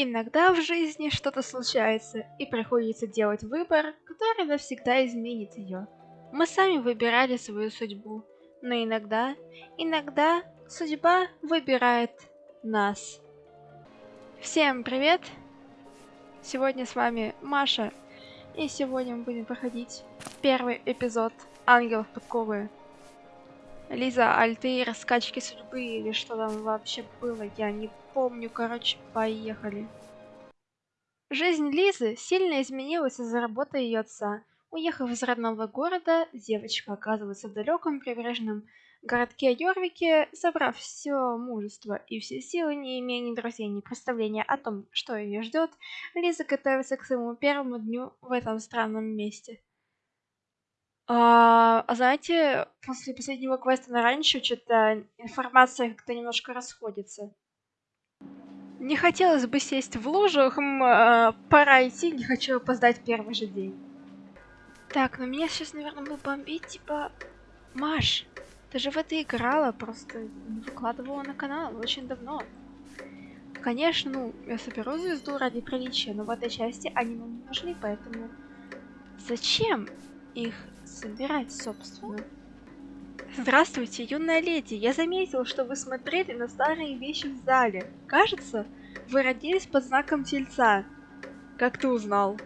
Иногда в жизни что-то случается, и приходится делать выбор, который навсегда изменит ее. Мы сами выбирали свою судьбу, но иногда, иногда судьба выбирает нас. Всем привет! Сегодня с вами Маша, и сегодня мы будем проходить первый эпизод Ангелов подковы. Лиза, Альтаир, скачки судьбы или что там вообще было, я не помню, короче, поехали. Жизнь Лизы сильно изменилась из-за работы ее отца. Уехав из родного города, девочка оказывается в далеком прибрежном городке Йорвике, собрав все мужество и все силы, не имея ни друзей, ни представления о том, что ее ждет, Лиза готовится к своему первому дню в этом странном месте. А, а знаете, после последнего квеста на раньше что-то информация как-то немножко расходится. Не хотелось бы сесть в лужу, хм, а, пора идти, не хочу опоздать первый же день. Так, ну меня сейчас, наверное, будет бомбить, типа... Маш, ты же в это играла, просто не выкладывала на канал очень давно. Конечно, ну, я соберу звезду ради приличия, но в этой части они нам не нужны, поэтому... Зачем их собирать, собственно. Здравствуйте, юная леди. Я заметил, что вы смотрели на старые вещи в зале. Кажется, вы родились под знаком тельца. Как ты узнал?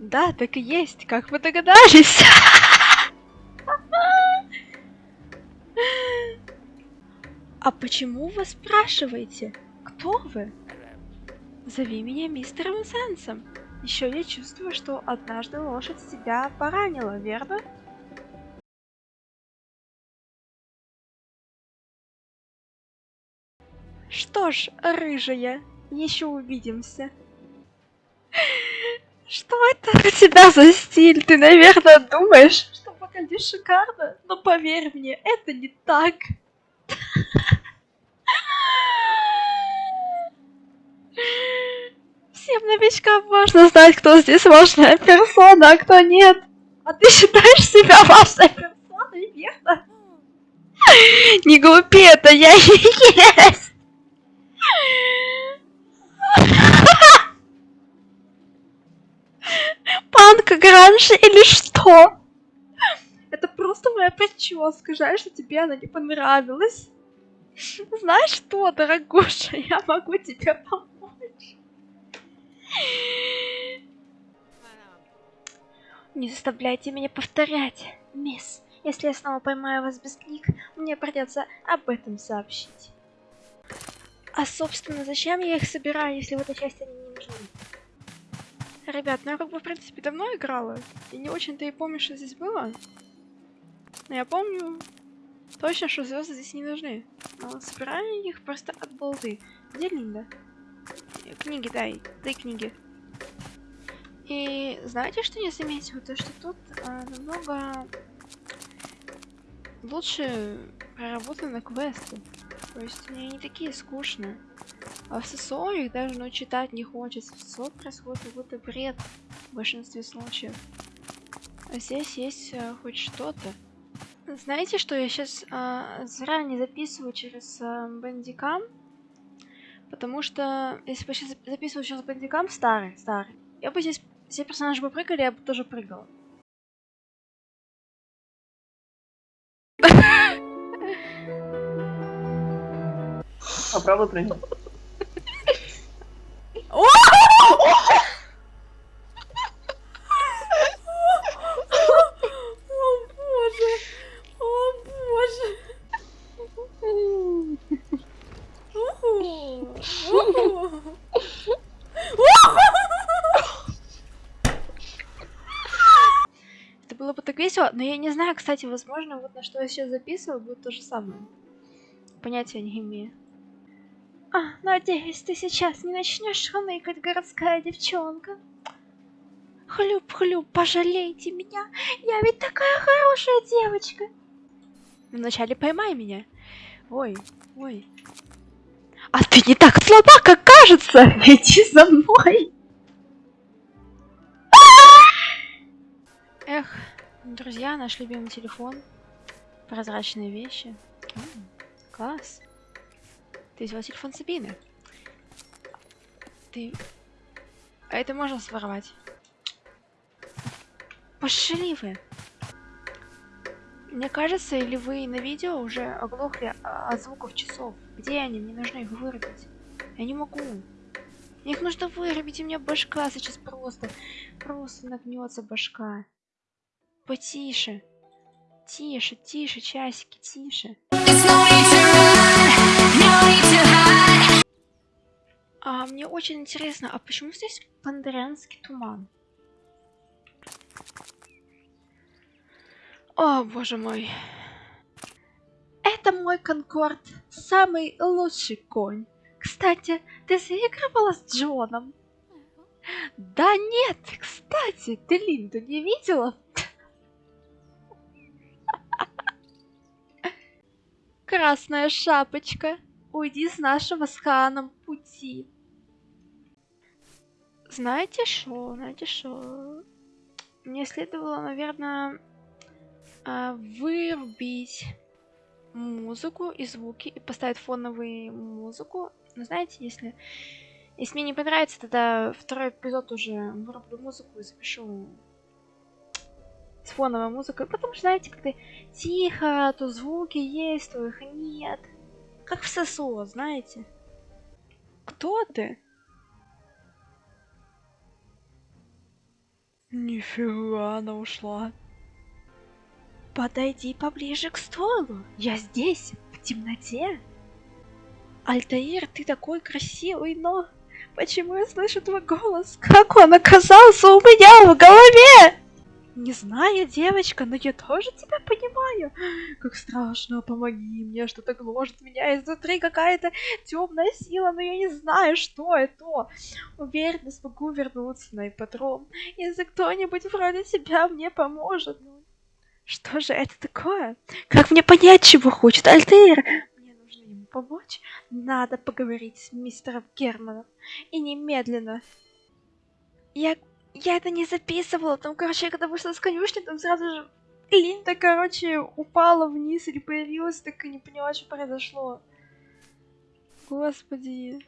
Да, так и есть. Как вы догадались? А почему вы спрашиваете? Кто вы? Зови меня мистером Сенсом. Еще я чувствую, что однажды лошадь себя поранила, верно? Что ж, рыжая, еще увидимся. Что это у тебя за стиль? Ты, наверное, думаешь, что выглядишь шикарно, но поверь мне, это не так. Всем новичкам важно знать, кто здесь важная персона, а кто нет. А ты считаешь себя важной персоной, верно? Не глупи, это я и есть. Панк гранж или что? Это просто моя прическа. Жаль, что тебе она не понравилась. Знаешь что, дорогуша, я могу тебе помочь. Не заставляйте меня повторять, мисс. Если я снова поймаю вас без книг, мне придется об этом сообщить. А собственно, зачем я их собираю, если в этой части они не нужны? Ребят, ну я как бы в принципе давно играла, и не очень-то и помню, что здесь было. Но я помню точно, что звезды здесь не нужны. Но собираю их просто от балды. Где Линда? Книги дай, дай книги. И знаете, что я заметила? То, что тут а, намного лучше проработаны квесты. То есть они не такие скучные. А в ССО их даже ну, читать не хочется. В ССО происходит какой-то бред в большинстве случаев. А здесь есть а, хоть что-то. Знаете, что я сейчас а, заранее записываю через а, бандикам? Потому что если бы я сейчас записывал через бандикам старый, старый, я бы здесь все персонажи бы прыгали, я бы тоже прыгала. Попробуй прыгнуть. весело, но я не знаю, кстати, возможно, вот на что я сейчас записываю, будет то же самое. Понятия не имею. Надеюсь, ты сейчас не начнешь хныкать, городская девчонка. Хлюп-хлюп, пожалейте меня, я ведь такая хорошая девочка. Вначале поймай меня. Ой, ой. А ты не так слаба, как кажется. Иди за мной. Эх. Друзья, наш любимый телефон. Прозрачные вещи. -м, класс. Ты взяла телефон Сабины. ты... А это можно своровать? Пошли вы! Мне кажется, или вы на видео уже оглохли от звуков часов. Где они? Мне нужно их вырубить. Я не могу. Их нужно вырубить, у меня башка сейчас просто, просто нагнется башка. Потише. Тише, тише, часики, тише. А мне очень интересно, а почему здесь пандарянский туман? О, боже мой. Это мой Конкорд, самый лучший конь. Кстати, ты заигрывала с Джоном? Да нет, кстати, ты Линду не видела? Красная шапочка, уйди с нашего с Ханом пути. Знаете что, знаете что? Мне следовало, наверное, а, вырубить музыку и звуки и поставить фоновую музыку. Но знаете, если, если мне не понравится, тогда второй эпизод уже вырублю музыку и запишу с фоновой музыкой. Потому что, знаете, когда тихо, то звуки есть, то их нет. Как в ССО, знаете. Кто ты? Нифига, она ушла. Подойди поближе к столу. Я здесь, в темноте. Альтаир, ты такой красивый, но... Почему я слышу твой голос? Как он оказался у меня в голове? Не знаю, девочка, но я тоже тебя понимаю. Как страшно, помоги мне, что-то гложет меня изнутри, какая-то темная сила, но я не знаю, что это. Уверена, смогу вернуться на ипподром, если кто-нибудь вроде тебя мне поможет. Ну, что же это такое? Как мне понять, чего хочет Альтер? Мне нужно ему помочь. Надо поговорить с мистером Германом. И немедленно. Я я это не записывала. Там, короче, я когда вышла с конюшни, там сразу же Линда, короче, упала вниз или появилась, так и не поняла, что произошло. Господи.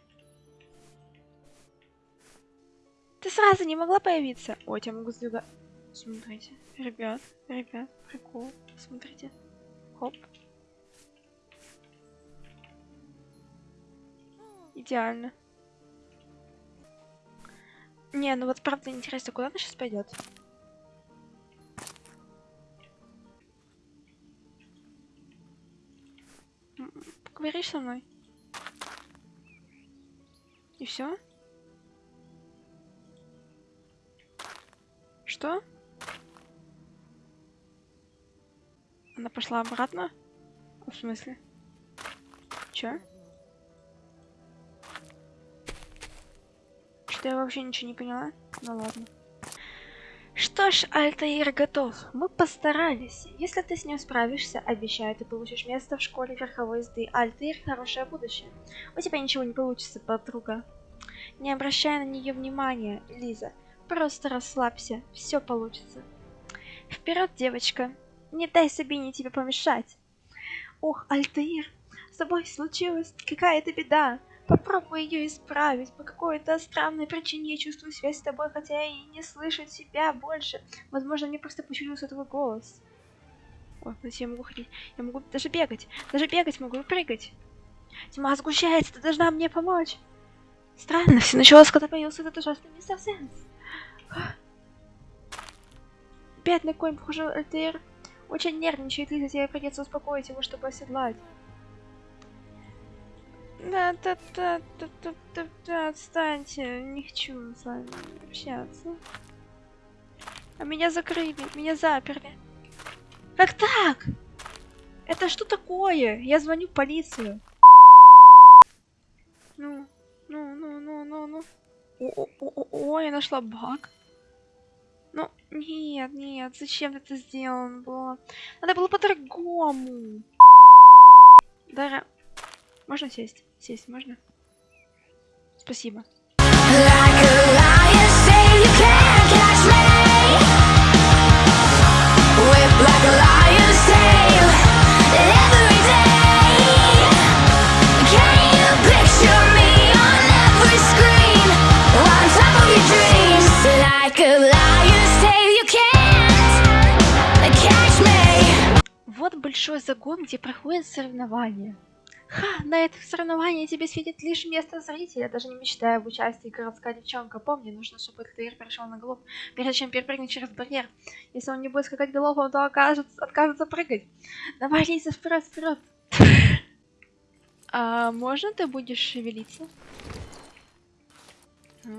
Ты сразу не могла появиться? Ой, я могу сдвигать. Смотрите. Ребят, ребят, прикол. Смотрите. Хоп. Идеально. Не, ну вот правда интересно, куда она сейчас пойдет? Поговоришь со мной? И все? Что? Она пошла обратно? В смысле? Чё? Что я вообще ничего не поняла? Ну ладно. Что ж, Альтаир готов. Мы постарались. Если ты с ним справишься, обещаю, ты получишь место в школе верховой езды. Альтаир — хорошее будущее. У тебя ничего не получится, подруга. Не обращай на нее внимания, Лиза. Просто расслабься, все получится. Вперед, девочка. Не дай Сабине тебе помешать. Ох, Альтаир, с тобой случилась какая-то беда. Попробуй ее исправить. По какой-то странной причине я чувствую связь с тобой, хотя и не слышу тебя больше. Возможно, мне просто почудился твой голос. О, значит, я могу ходить. Я могу даже бегать. Даже бегать могу и прыгать. Тьма сгущается, ты должна мне помочь. Странно, все началось, когда появился этот ужасный мистер Сенс. Бедный конь, похоже, Альтер очень нервничает, и тебе придется успокоить его, чтобы оседлать. Да, да, да, да, да, да, да, отстаньте, не хочу с вами общаться. А меня закрыли, меня заперли. Как так? Это что такое? Я звоню в полицию. Ну, ну, ну, ну, ну, ну. О, о, о, я нашла баг. Ну, нет, нет, зачем это сделано было? Надо было по-другому. Дара, можно сесть? Сесть можно? Спасибо. Вот большой загон, где проходят соревнования. Ха, на этих соревнованиях тебе светит лишь место зрителя, даже не мечтая об участии городская девчонка. Помни, нужно, чтобы ТР перешел на голову, прежде чем перепрыгнуть через барьер. Если он не будет скакать голову, то окажется, откажется прыгать. Давай, Лиза, вперед, вперед. А можно ты будешь шевелиться?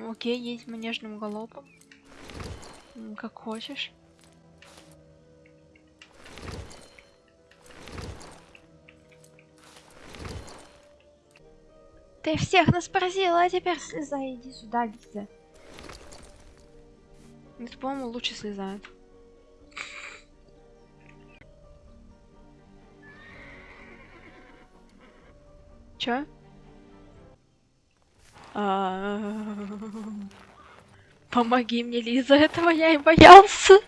Окей, едь манежным галопом. Как хочешь. Ты всех нас поразила, а теперь слезай, иди сюда, Лиза. Это, по-моему, лучше слезает. Чё? Помоги мне, Лиза, этого я и боялся.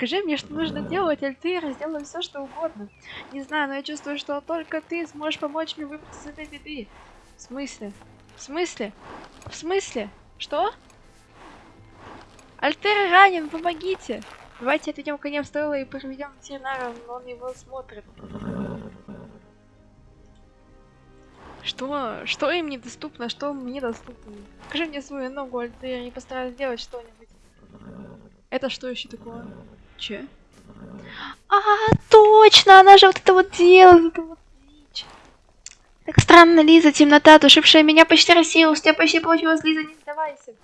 Скажи мне, что нужно делать, аль ты сделаю все, что угодно. Не знаю, но я чувствую, что только ты сможешь помочь мне выбраться из этой беды. В смысле? В смысле? В смысле? Что? Альтер ранен, помогите! Давайте отведем коня в стойло и проведем ветеринара, но он его смотрит. Что? Что им недоступно, что мне доступно? Покажи мне свою ногу, Альтер, и постараюсь сделать что-нибудь. Это что еще такое? Че? А, точно, она же вот это вот делает, это вот Так странно, Лиза, темнота, душившая меня почти рассеялась, у тебя почти получилось, Лиза, не сдавайся.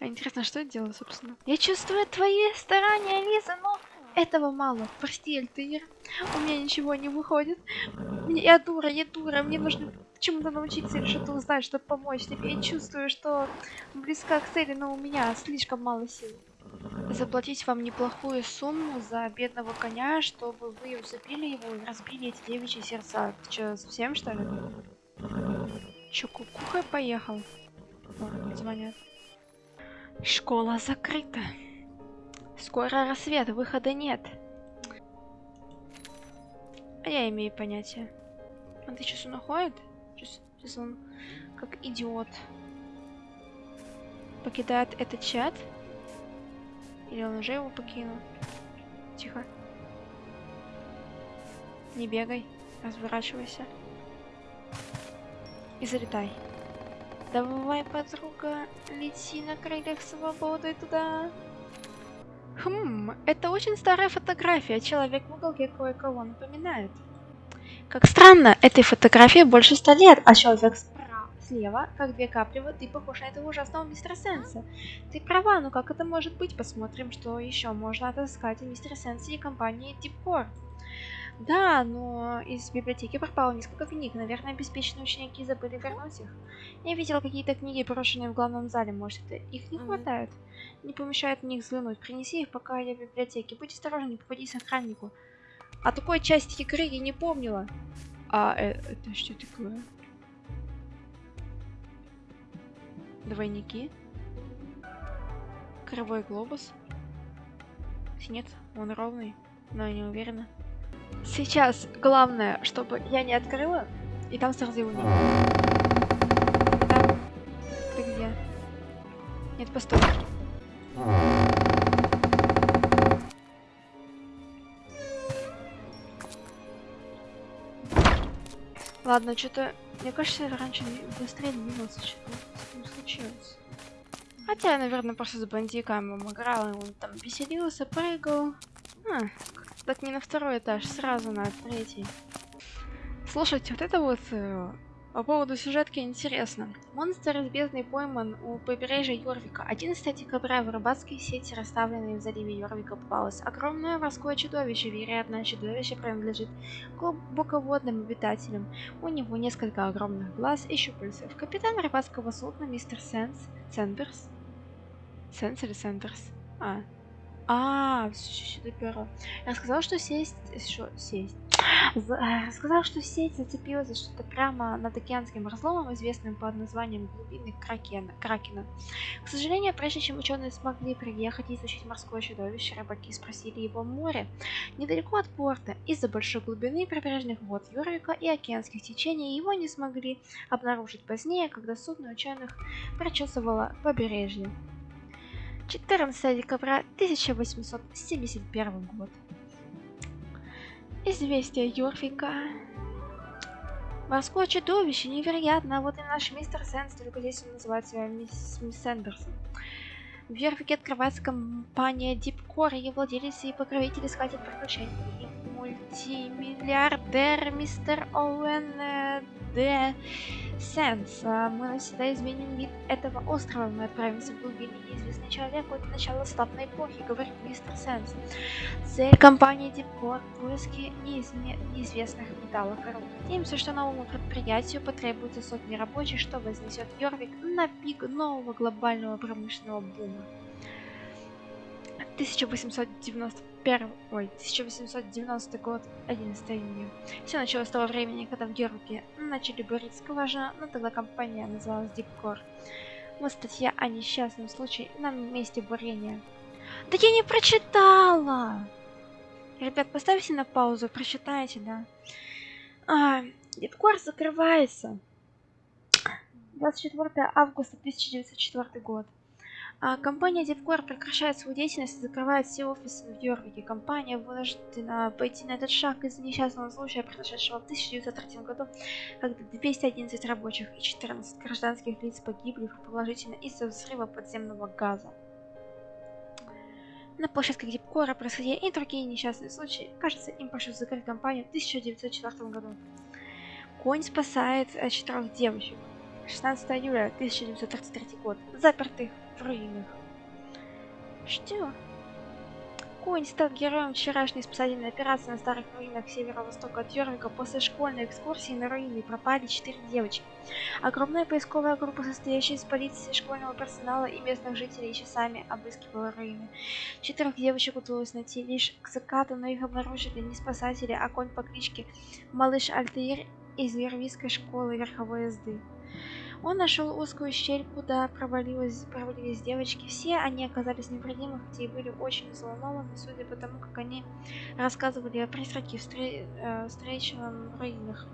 А интересно, что я делаю, собственно? Я чувствую твои старания, Лиза, но этого мало. Прости, Альтыр, у меня ничего не выходит. Я дура, я дура, мне нужно чему-то научиться или что-то узнать, чтобы помочь тебе. Я чувствую, что близка к цели, но у меня слишком мало сил. Заплатить вам неплохую сумму за бедного коня, чтобы вы усыпили его и разбили эти девичьи сердца. Ты что, совсем что ли? Чё, кукухой поехал? О, звонят. Школа закрыта. Скоро рассвет, выхода нет. А я имею понятие. А ты сейчас он? Сейчас, он как идиот покидает этот чат. Или он уже его покинул? Тихо. Не бегай, разворачивайся. И залетай. Давай, подруга, лети на крыльях свободы туда. Хм, это очень старая фотография. Человек в уголке кое-кого напоминает. Как странно, этой фотографии больше ста лет, а человек справа, слева, как две капли воды, похож на этого ужасного мистера Сенса. Ты права, но как это может быть? Посмотрим, что еще можно отыскать о мистере Сенсе и компании Deepcore. Да, но из библиотеки пропало несколько книг. Наверное, обеспеченные ученики забыли вернуть их. Я видела какие-то книги, брошенные в главном зале. Может, это их не хватает? Не помешает мне их взглянуть. Принеси их, пока я в библиотеке. Будь осторожен, не попадись охраннику. А такой части игры я не помнила. А э, это что такое? Двойники. Кривой глобус. Нет, он ровный, но я не уверена. Сейчас главное, чтобы я не открыла, и там сразу его нет. Там. Ты где? Нет, постой. Ладно, что-то... Мне кажется, раньше быстрее двигался, что-то случилось. Хотя я, наверное, просто с бандиками играл, и он там веселился, прыгал. А, так не на второй этаж, сразу на третий. Слушайте, вот это вот э, по поводу сюжетки интересно. Монстр из бездны пойман у побережья Йорвика. 11 декабря в рыбацкой сети, расставленной в заливе Йорвика, попалось огромное морское чудовище. Вероятно, чудовище принадлежит глубоководным обитателям. У него несколько огромных глаз и щупальцев. Капитан рыбацкого судна мистер Сенс... Сендерс? Сенс или Сендерс? А, а, все доперла. Я сказала, что сесть... Что, сесть? Э, сказал, что сеть зацепилась за что-то прямо над океанским разломом, известным под названием глубины Кракена. Кракена. К сожалению, прежде чем ученые смогли приехать и изучить морское чудовище, рыбаки спросили его море, недалеко от порта, из-за большой глубины прибрежных вод Юрвика и океанских течений его не смогли обнаружить позднее, когда судно ученых прочесывало побережье. 14 декабря 1871 год. Известие Йорфика. Морское чудовище, невероятно, вот и наш мистер Сэндс, только здесь он называет себя мисс, мисс Сэндерсон. В Йорфике открывается компания Deepcore, ее владелец и покровитель искатель приключений. И мультимиллиардер мистер Оуэн э, Д. Сенс. А мы навсегда изменим вид этого острова. Мы отправимся в глубину неизвестный человек от начала славной эпохи, говорит мистер Сенс. Цель компании Deepcore – поиски неизме... неизвестных металлов и руд. Надеемся, что новому предприятию потребуется сотни рабочих, что вознесет Йорвик на пик нового глобального промышленного бума. 1891, ой, 1890 год, 11 июня. Все началось с того времени, когда в Георгии начали бурить скважину, но тогда компания называлась Дипкор. Вот статья о несчастном случае на месте бурения. Да я не прочитала! Ребят, поставьте на паузу, прочитайте, да. А, Дипкор закрывается. 24 августа 1904 год. А компания DevCore прекращает свою деятельность и закрывает все офисы в Йорвике. Компания вынуждена пойти на этот шаг из-за несчастного случая, произошедшего в 1903 году, когда 211 рабочих и 14 гражданских лиц погибли предположительно из-за взрыва подземного газа. На площадке Дипкора происходили и другие несчастные случаи. Кажется, им пришлось закрыть компанию в 1904 году. Конь спасает э, четырех девочек. 16 июля 1933 год. Запертых в руинах. Что? Конь стал героем вчерашней спасательной операции на старых руинах северо-востока от Йорвика. После школьной экскурсии на руины пропали четыре девочки. Огромная поисковая группа, состоящая из полиции, школьного персонала и местных жителей, часами обыскивала руины. Четырех девочек удалось найти лишь к закату, но их обнаружили не спасатели, а конь по кличке Малыш Альтаир из Вервийской школы верховой езды. Он нашел узкую щель, куда провалились, провалились девочки. Все они оказались невредимы, хотя и были очень взволнованы, судя по тому, как они рассказывали о призраке, встре э, встреченном в руинах.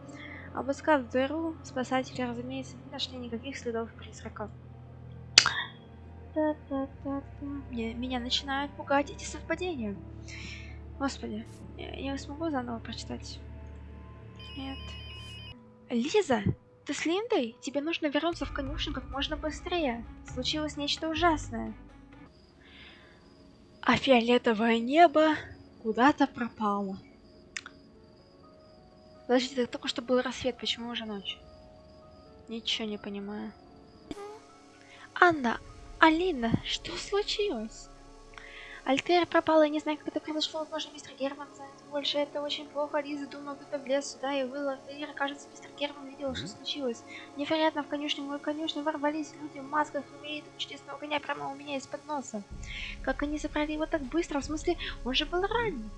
Обыскав дыру, спасатели, разумеется, не нашли никаких следов призрака. Меня начинают пугать эти совпадения. Господи, я, я смогу заново прочитать? Нет. Лиза! Ты с Линдой? Тебе нужно вернуться в конюшню как можно быстрее. Случилось нечто ужасное. А фиолетовое небо куда-то пропало. Подождите, это только что был рассвет, почему уже ночь? Ничего не понимаю. Анна, Алина, что случилось? Альтер пропала, я не знаю, как это произошло. Возможно, мистер Герман знает больше. Это очень плохо. Лиза думала, кто-то влез сюда и выл. Альтер, кажется, мистер Герман видел, что случилось. Невероятно, в конюшню мою конюшню ворвались люди в масках умеют чудесного коня прямо у меня из-под носа. Как они забрали его так быстро? В смысле, он же был ранен.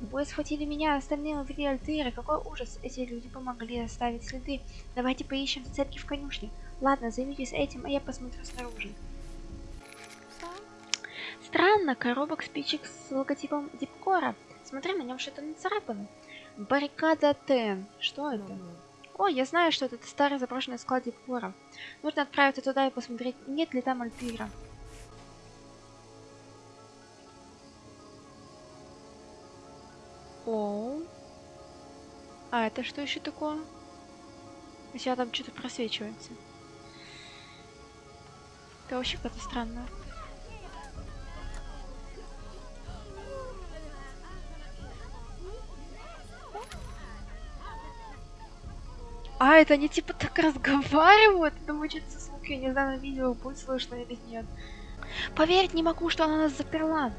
Двое схватили меня, остальные увели Альтера. Какой ужас. Эти люди помогли оставить следы. Давайте поищем зацепки в конюшне. Ладно, займитесь этим, а я посмотрю снаружи. Странно, коробок спичек с логотипом Дипкора. Смотри, на нем что-то нацарапано. Баррикада Т. Что это? О, я знаю, что это старый заброшенный склад Дипкора. Нужно отправиться туда и посмотреть, нет ли там Альпира. О. А это что еще такое? У тебя там что-то просвечивается. Это вообще как-то странно. А, это они типа так разговаривают? Это мучается звук, я не знаю, на видео будет слышно или нет. Поверить не могу, что она нас заперла.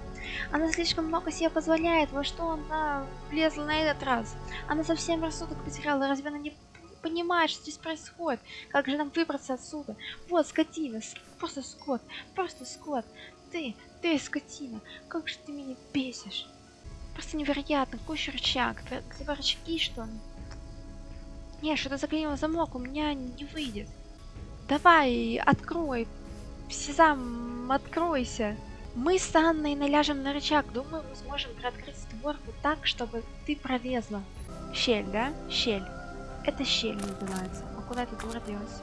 Она слишком много себе позволяет. Во что она влезла на этот раз? Она совсем рассудок потеряла. Разве она не понимает, что здесь происходит? Как же нам выбраться отсюда? Вот, скотина. Просто скот. Просто скот. Ты, ты скотина. Как же ты меня бесишь. Просто невероятно. Куча рычаг. Ты рычаги, что ли? Не, что-то заклинило замок, у меня не выйдет. Давай, открой. Сезам, откройся. Мы с Анной наляжем на рычаг. Думаю, мы сможем приоткрыть створку так, чтобы ты пролезла. Щель, да? Щель. Это щель называется. А куда эта дура делась?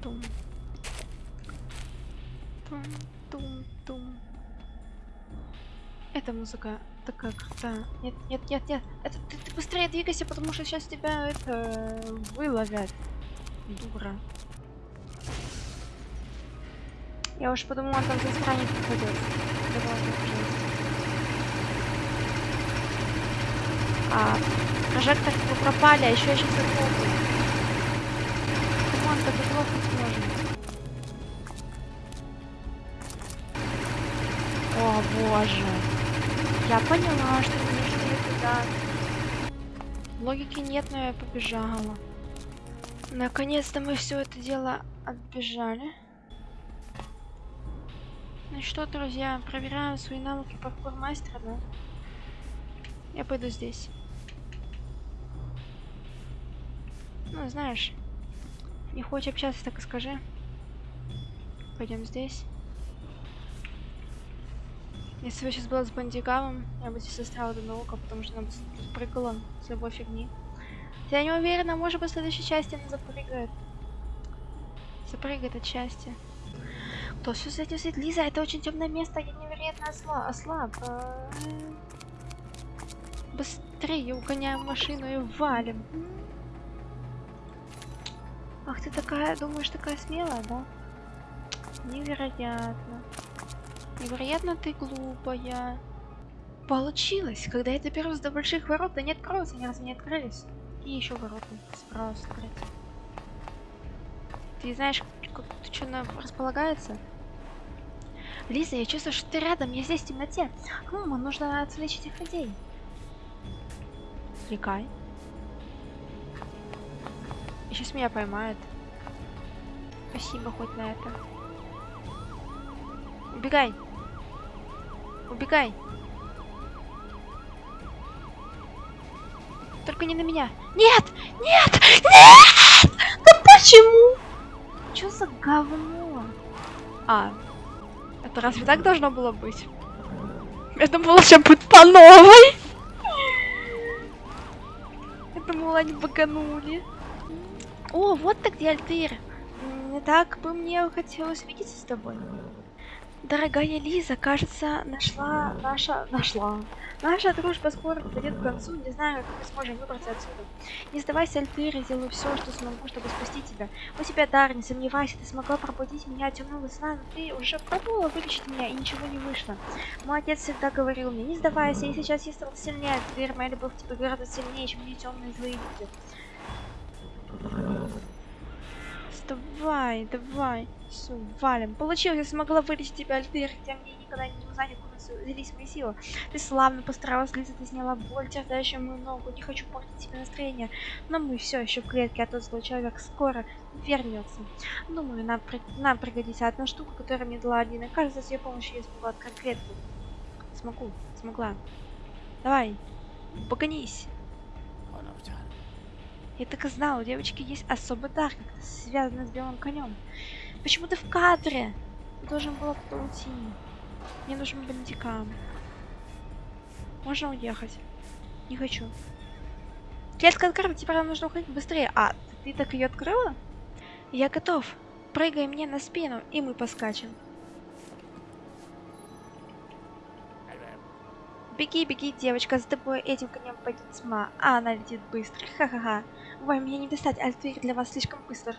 Тум. Тум. Тум-тум. Эта музыка такая крутая. Нет, нет, нет, нет. Это ты, ты быстрее двигайся, потому что сейчас тебя это выловят. Дура. Я уж подумала, там за пожалуйста. А прожектор пропали, а еще я сейчас. Come on, так заглохнуть можно. О боже. Я поняла, что мне нужно туда. Логики нет, но я побежала. Наконец-то мы все это дело отбежали. Ну что, друзья, проверяем свои навыки паркур мастера, да? Я пойду здесь. Ну, знаешь, не хочешь общаться, так и скажи. Пойдем здесь. Если бы сейчас была с бандигамом, я бы здесь застряла до наука, потому что она бы прыгала с любой фигни. Я не уверена, может быть в следующей части она запрыгает. Запрыгает от счастья. Кто все с этим? Лиза, это очень темное место, я невероятно осла ослаб. А, Быстрее угоняем машину и валим. Ах, ты такая, думаешь, такая смелая, да? Невероятно. Невероятно ты глупая. Получилось. Когда я доберусь до больших ворот, не откроются, они разве не открылись? И еще ворота справа открыть. Ты знаешь, как тут что располагается? Лиза, я чувствую, что ты рядом, я здесь в темноте. Хм, нужно отвлечь этих людей. Отвлекай. И сейчас меня поймают. Спасибо хоть на это. Убегай. Убегай. Только не на меня. Нет! Нет! Нет! Да почему? Что за говно? А, это разве так должно было быть? Я думала, все будет по новой. Я думала, они баганули. О, вот ты где, Альтыр. Так бы мне хотелось видеться с тобой. Дорогая Лиза, кажется, нашла наша... Нашла. Наша дружба скоро подойдет к концу. Не знаю, как мы сможем выбраться отсюда. Не сдавайся, Альтыр, я сделаю все, что смогу, чтобы спасти тебя. У тебя дар, не сомневайся, ты смогла пробудить меня темного сна, но ты уже пробовала вылечить меня, и ничего не вышло. Мой отец всегда говорил мне, не сдавайся, и сейчас я стал сильнее. Альтыр, моя любовь тебе гораздо сильнее, чем мне темные злые люди. Давай, давай. Все, валим. Получилось, я смогла вылечить тебя, Альтер, хотя мне никогда не узнать, откуда взялись мои силы. Ты славно постаралась, Лиза, ты сняла боль, терзающую мою ногу. Не хочу портить тебе настроение. Но мы все еще в клетке, а тот злой человек скоро вернется. Думаю, нам, нам пригодится одна штука, которая мне дала Алина. Кажется, с ее помощью я смогу открыть клетку. Смогу, смогла. Давай, погонись. Я так и знала, у девочки есть особый дар, связанный с белым конем. Почему ты в кадре? Ты должен был кто уйти. Мне нужен бандикам. Можно уехать? Не хочу. Клетка открыта, теперь нам нужно уходить быстрее. А, ты так ее открыла? Я готов. Прыгай мне на спину, и мы поскачем. Беги, беги, девочка, с тобой этим конем пойдет тьма, а она летит быстро. Ха-ха-ха. Ой, меня не достать, Альтвир для вас слишком быстро.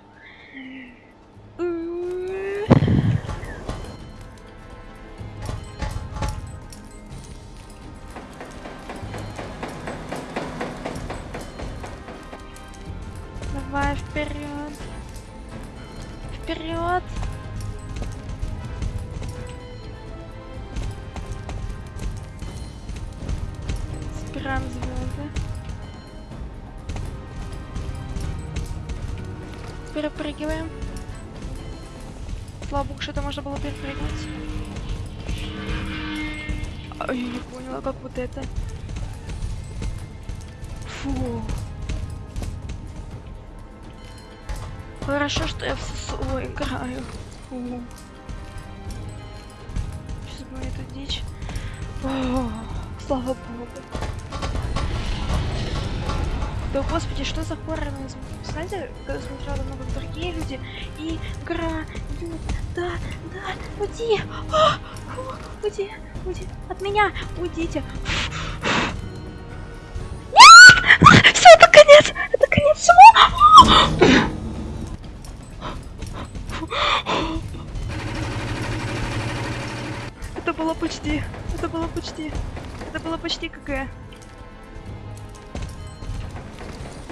Давай вперед. Вперед. Собираем звезды. Перепрыгиваем. Слава богу, что это можно было перепрыгнуть. Ай, я не поняла, как вот это. Фу. Хорошо, что я в ССО играю. Фу. Сейчас будет эта дичь. О, слава богу. Да господи, что за хоррор? Знаете, когда смотрела как другие люди, и идет, да, да, уйди, а, фу, уйди, уйди, от меня, уйдите. Нет! Все, это конец, это конец всего. Это было почти, это было почти, это было почти КГ.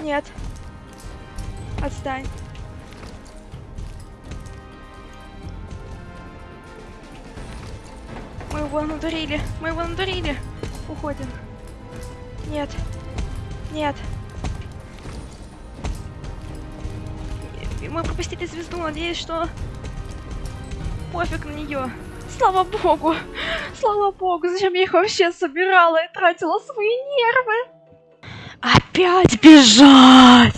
Нет. Отстань. Мы его надурили. Мы его надурили. Уходим. Нет. Нет. Мы пропустили звезду. Надеюсь, что пофиг на нее. Слава богу. Слава богу. Зачем я их вообще собирала и тратила свои нервы? Опять бежать!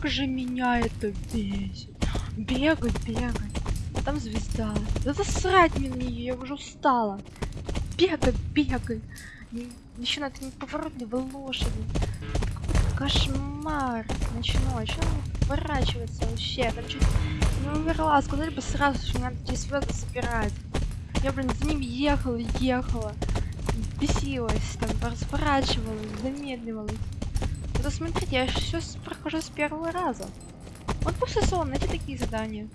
Как же меня это бесит. Бегать, бегать. А там звезда. Да засрать мне на нее, я уже устала. Бегать, бегать. Еще на этой неповоротливой лошади. Кошмар. Ночной. Че он поворачивается вообще? Я чуть не умерла. Сказали бы сразу, что надо эти звезды собирать. Я, блин, за ним ехала, ехала бесилась, там разворачивалась, замедливалась. Да смотрите, я все прохожу с первого раза. Вот после сон, эти такие задания.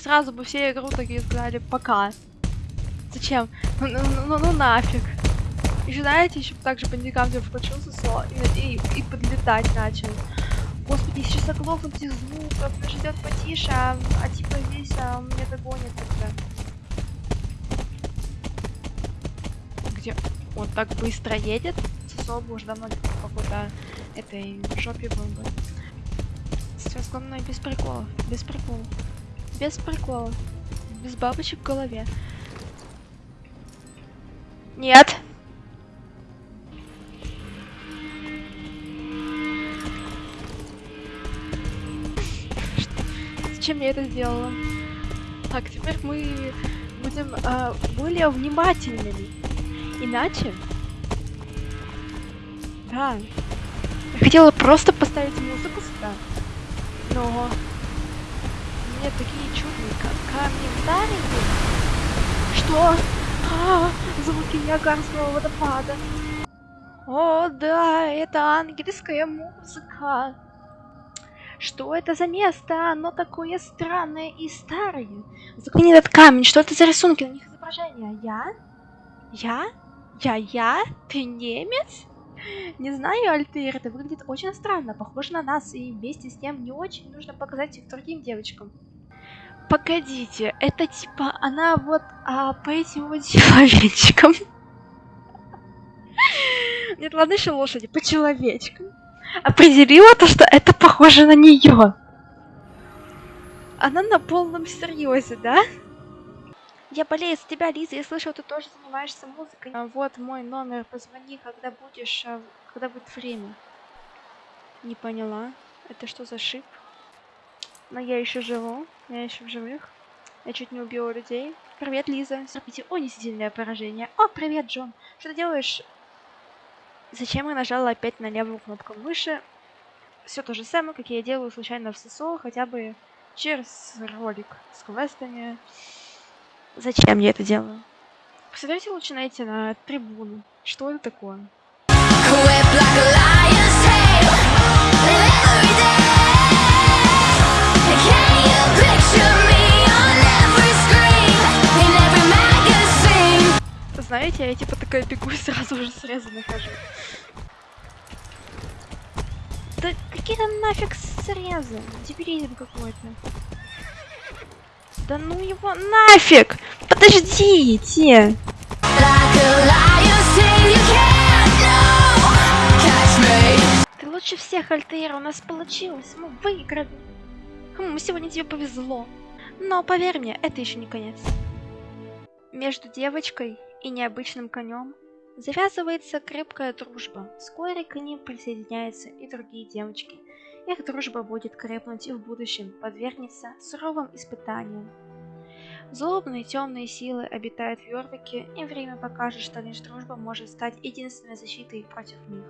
Сразу бы все игру такие сказали пока. Зачем? Ну, ну, ну, ну нафиг. Еще знаете, еще также по индикатору включился сон и, и, и подлетать начал. Господи, сейчас оглохнуть этих звуков, ждет потише, а, а типа здесь а, меня догонит тогда. где он так быстро едет, Сосо бы уже давно в какой-то этой жопе был бы. Сейчас главное без приколов, без приколов, без приколов, без бабочек в голове. Нет! Зачем я это сделала? Так, теперь мы будем э, более внимательными. Иначе? Да. Я хотела просто поставить музыку сюда. Но... Мне такие чудные камни вдарили. Что? А, звуки Ниагарского водопада. О, да, это ангельская музыка. Что это за место? Оно такое странное и старое. Заклини этот камень. Что это за рисунки? На них изображения. Я? Я? Я-я? Ты немец? Не знаю, Альтер, это выглядит очень странно, похоже на нас, и вместе с тем не очень нужно показать их другим девочкам. Погодите, это типа она вот а, по этим вот человечкам. Нет, ладно еще лошади, по человечкам. Определила то, что это похоже на нее. Она на полном серьезе, да? Я болею за тебя, Лиза. Я слышал, ты тоже занимаешься музыкой. А вот мой номер. Позвони, когда будешь, а, когда будет время. Не поняла. Это что за шип? Но я еще живу. Я еще в живых. Я чуть не убила людей. Привет, Лиза. Не сильное поражение. О, привет, Джон. Что ты делаешь? Зачем я нажала опять на левую кнопку мыши? Все то же самое, как я делаю случайно в ССО, хотя бы через ролик с квестами. Зачем я это делаю? Посмотрите лучше найти на трибуну. Что это такое? Знаете, я типа такая бегу и сразу же срезы нахожу. Да какие-то нафиг срезы. Дебилизм какой-то. Да ну его нафиг! Подождите! Ты лучше всех, Альтера, у нас получилось, мы выиграли. Хм, сегодня тебе повезло. Но поверь мне, это еще не конец. Между девочкой и необычным конем завязывается крепкая дружба. Вскоре к ним присоединяются и другие девочки. Их дружба будет крепнуть и в будущем подвергнется суровым испытаниям. Злобные темные силы обитают в Йорвике, и время покажет, что лишь дружба может стать единственной защитой против них.